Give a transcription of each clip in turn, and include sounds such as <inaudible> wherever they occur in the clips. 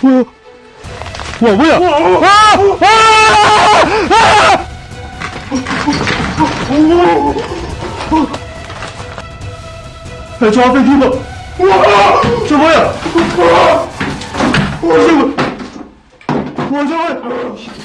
뭐야? 와, 뭐야? 아! 아! 아! 야, 저 앞에 누가? 우와! 저 뭐야? 우와, 저거! 우와, 저거!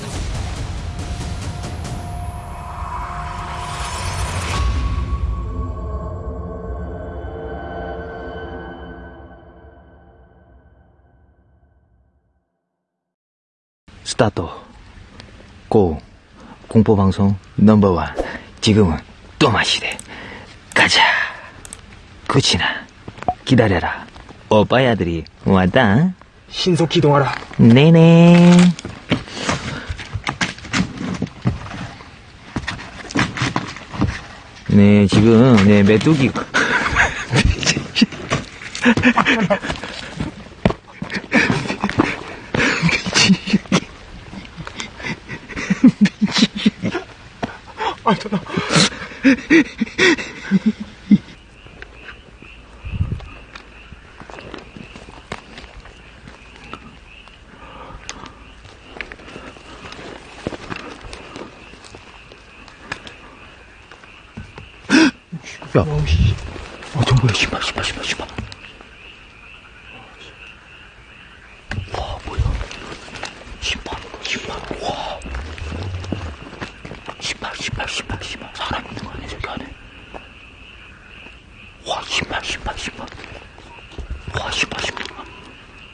스타트. 고. 공포방송 넘버원. 지금은 또 마시대. 가자. 그치나. 기다려라. 오빠야들이 왔다. 신속 기동하라. 네네. 네, 지금, 네, 메뚜기. <laughs> <laughs> 아, 전화. 야, 어, 저 뭐야, 신발, 신발, 신발, 신발. 와, 뭐야. 신발, 신발, 와. 신발, 신발, 신발, 신발. 사람 있는 거 아니야, 저기 안에. 와, 신발, 신발, 신발. 와, 신발, 신발.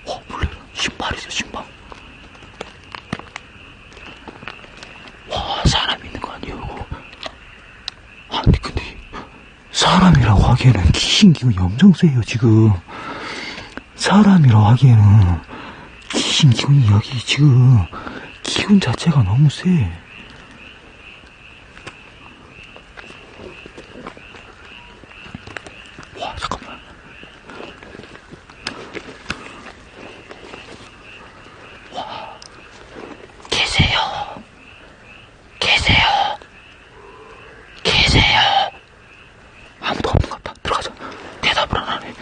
와, 몰래 신발 있어, 신발. 와, 사람 있는 거 이거. 아니, 근데. 사람이라고 하기에는 귀신 기운이 엄청 세요, 지금. 사람이라고 하기에는 귀신 기운이 여기 지금 기운 자체가 너무 세. 와, 잠깐만. 와, 계세요. 계세요. 계세요. 아무도 없는 것 같다. 들어가자. 대답을 안 하네.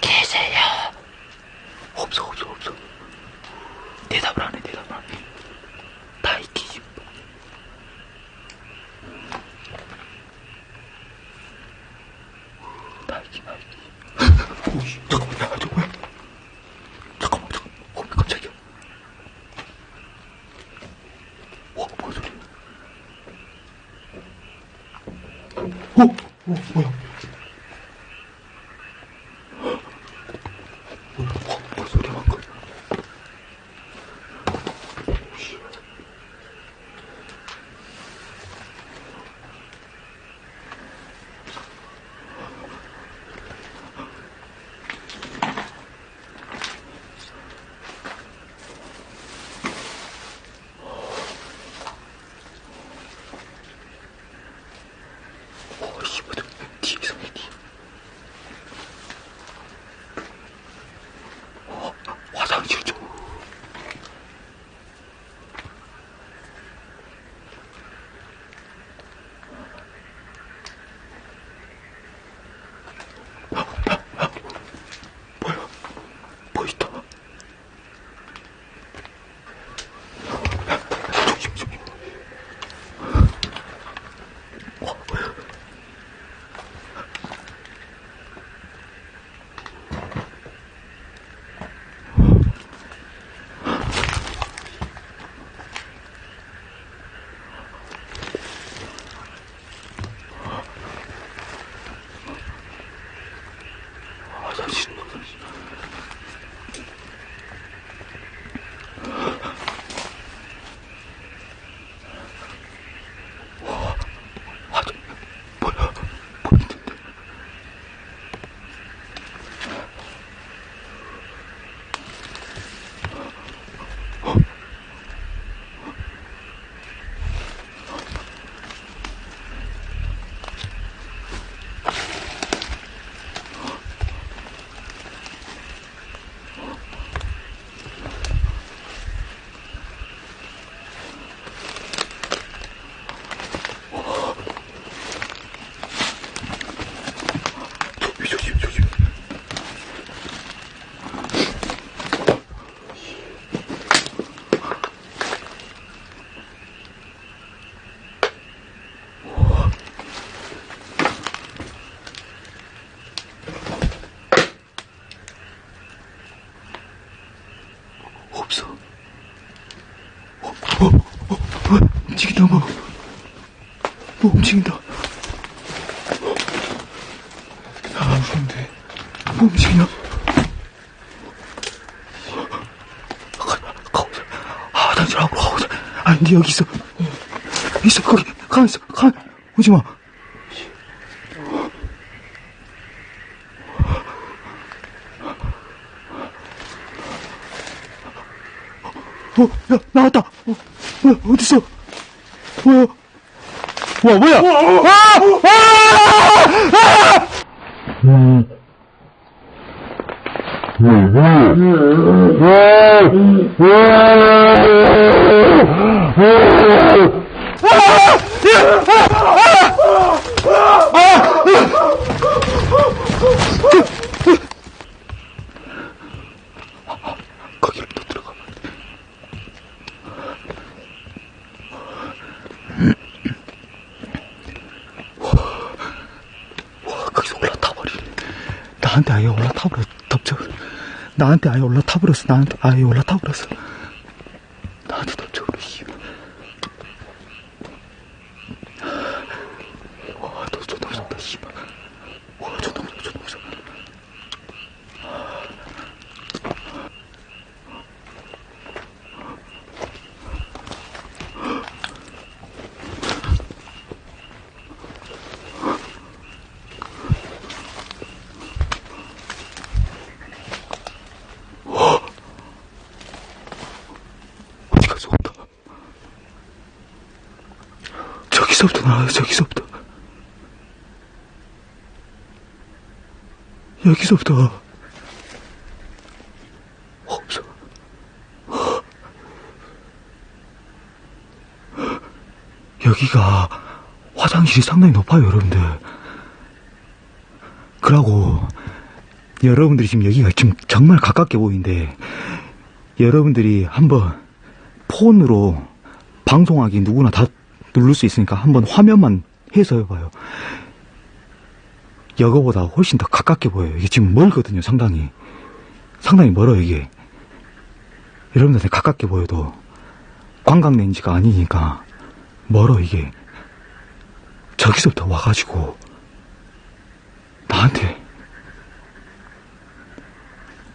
계세요. 없어, 없어, 없어. 대답을 안 해, 대답을 안 해. 다 있기. 다 있기, 다 있기. 오씨, 잠깐만, 야, 저 뭐야? 잠깐만, 잠깐만. 어, 깜짝이야. 와, 뭔 소리야? 어, 어, 뭐야? 잠깐만. 뭐 움직인다. 아, 무서운데. 뭐 움직이냐? 아, 앞으로 가보자. 아니, 니 여기 있어. 있어, 거기. 가만 있어. 가, 오지 마. 어, 야, 나왔다. 어, 뭐야, 어딨어? 뭐야? 와, 뭐야? 아! 아! 거기로 또 들어가. 와, 거기서 올라타 버리네. 나한테 아예 올라타 버렸어. 덮쳐. 나한테 아예 올라타 버렸어. 나한테 아예 올라타 버렸어. 나한테 덮쳐 버렸어. 씨발. 와, 너 존나 무섭다, 씨발. 와, 존나 무서워, 존나 무서워. 어디 가서 온다. 저기서부터 나와요, 저기서부터. 여기서부터. 없어. 여기가 화장실이 상당히 높아요, 여러분들. 그러고, 여러분들이 지금 여기가 지금 정말 가깝게 보이는데, 여러분들이 한번 폰으로 방송하기 누구나 다 누를 수 있으니까 한번 화면만 해서 해봐요. 여거보다 훨씬 더 가깝게 보여요. 이게 지금 멀거든요, 상당히. 상당히 멀어요, 이게. 여러분들한테 가깝게 보여도 관광 렌즈가 아니니까 멀어, 이게. 저기서부터 와가지고 나한테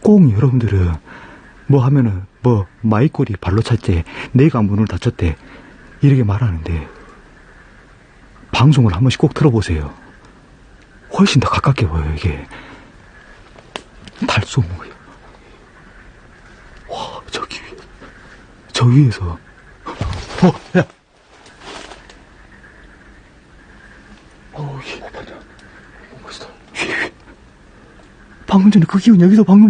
꼭 여러분들은 뭐 하면은 뭐 마이꼴이 발로 찼대 내가 문을 닫혔대 이렇게 말하는데 방송을 한 번씩 꼭 들어보세요 훨씬 더 가깝게 보여요 이게 달쏘무야 와 저기 위에 저 위에서 어 야 어우, 씨. 맞아. 멋있다. 방금 전에 그 기운 여기서 방금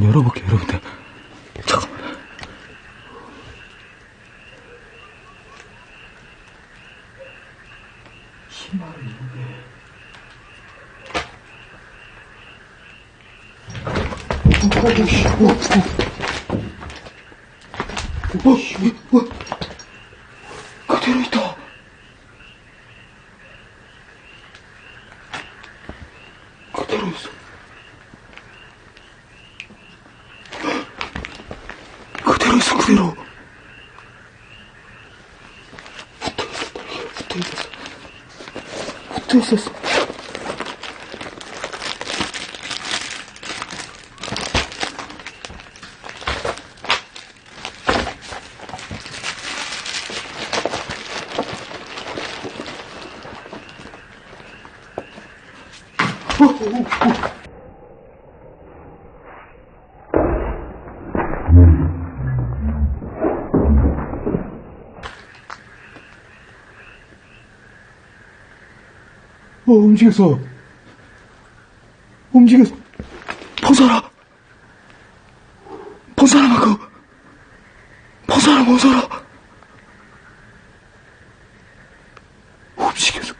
경문 열어볼게요 여러분들. 잠깐만 신발을 입는데. 어, 씨, 어, 어. 어, 씨, 어, 그대로 있다. 그대로 있어. 그대로 있어, 그대로. 붙어 있었다, 이게 붙 어 움직였어. 움직였어. 벗어라. 벗어라, 마크. 벗어라, 벗어라. 움직였어.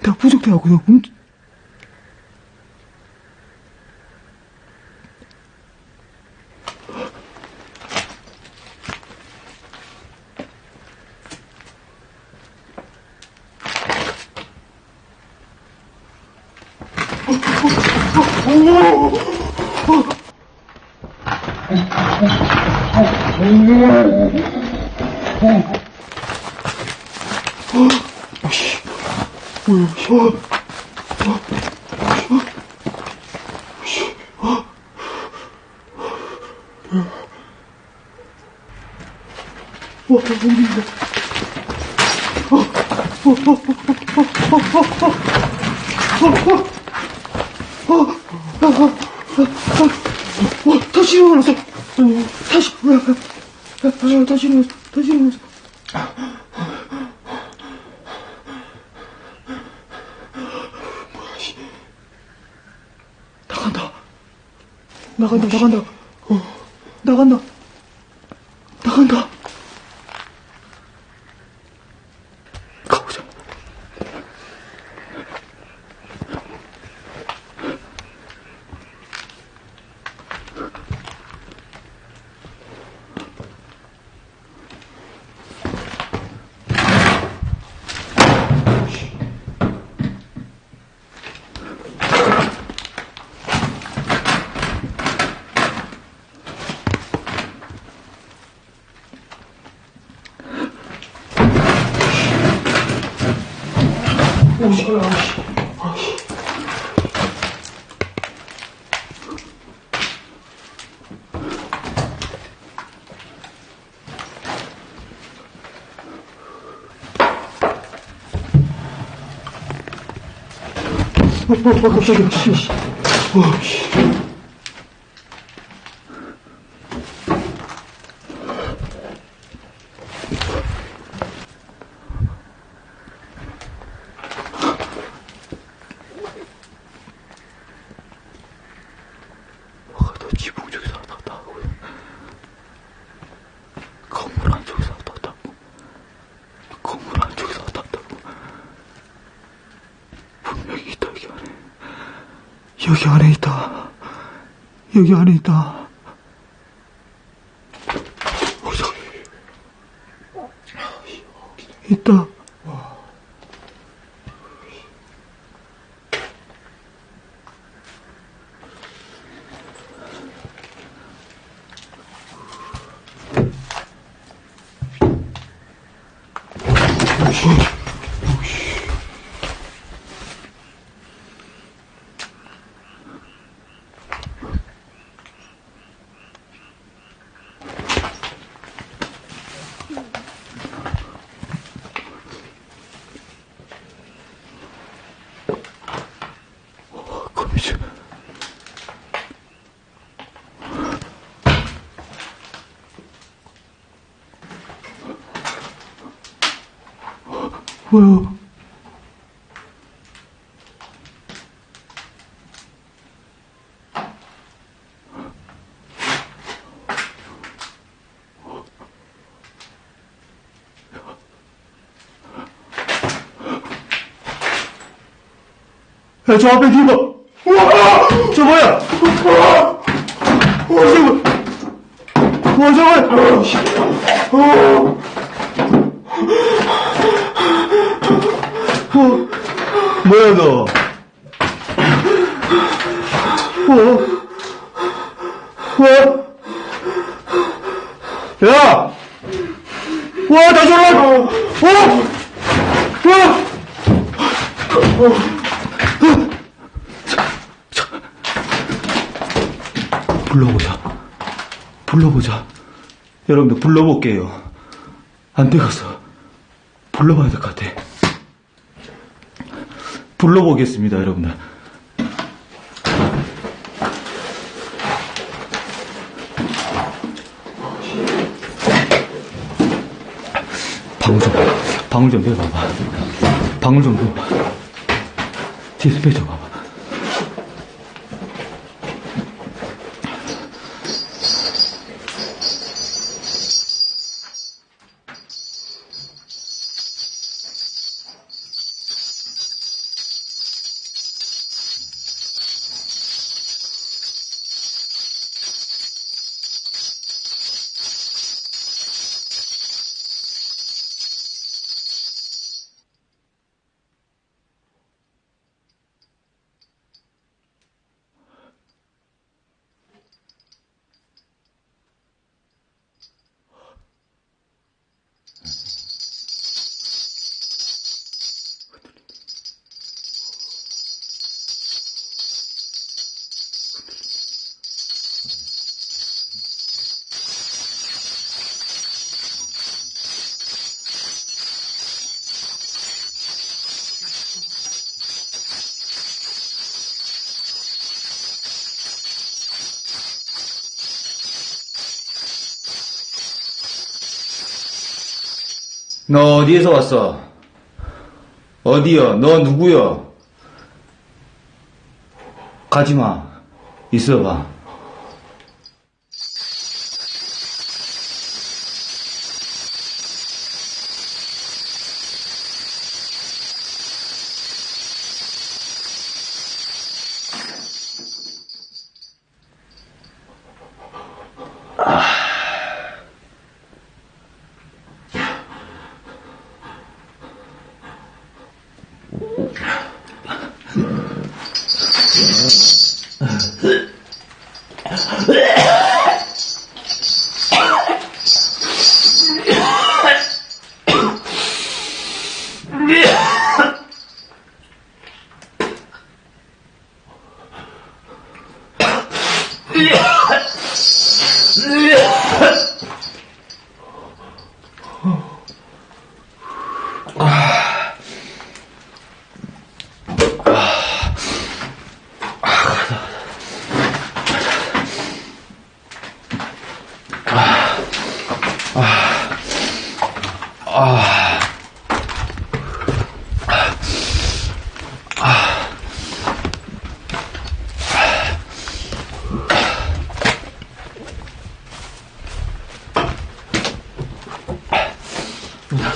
내가 부족해하고 그냥 움, 어, 다시 일어났어. 어, 다시, 어, 어, 다시 일어났어. 다시 일어났어. 뭐야, 씨. 나간다. 나간다, 나간다. 어, 나간다. 아씨. 어, 어, 어, 깜짝이야, 씨, 씨. 어, 씨. 아, 너 지붕 쪽에서 왔다 갔다 하고 건물 안쪽에서 왔다 갔다 하고 건물 안쪽에서 왔다 갔다 하고 분명히 있다 여기 안에 여기 안에 있다 여기 안에 있다 어디서 있다 거미줄 뭐야? 야, 저 앞에 뒤봐! 우와! 저 뭐야? 우와! 우와, 저 뭐? 우와, 저 뭐야? 씨. 우와! 어, 뭐야 너? 어? 어? 야! 와, 다시 올라! 어? 와! 불러보자. 불러보자. 여러분들 불러볼게요. 안 되겠어. 불러봐야 될 것 같아. 불러보겠습니다, 여러분들. 방울 좀, 방울 좀 내봐봐. 방울 좀 내봐. 디스플레이 좀 봐봐. 너 어디에서 왔어? 어디여? 너 누구여? 가지마. 있어봐.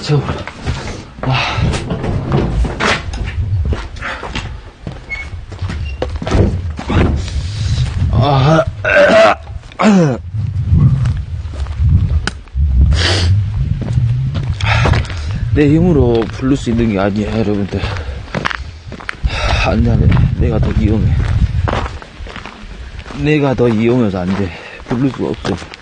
채워버려. 아. 아. 내 힘으로 부를 수 있는 게 아니야, 여러분들. 안 돼, 안 돼. 내가 더 이용해. 내가 더 이용해서 안 돼. 부를 수가 없어.